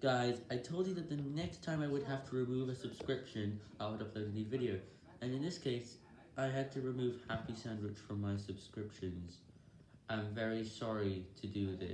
Guys, I told you that the next time I would have to remove a subscription, I would upload a new video, and in this case, I had to remove Happy Sandwich from my subscriptions. I'm very sorry to do this.